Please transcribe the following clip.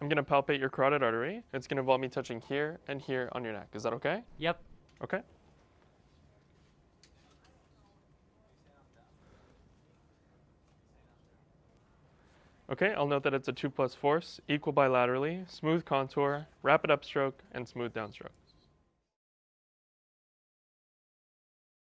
I'm gonna palpate your carotid artery. It's gonna involve me touching here and here on your neck. Is that okay? Yep. Okay. Okay, I'll note that it's a 2 plus force, equal bilaterally, smooth contour, rapid upstroke, and smooth downstroke.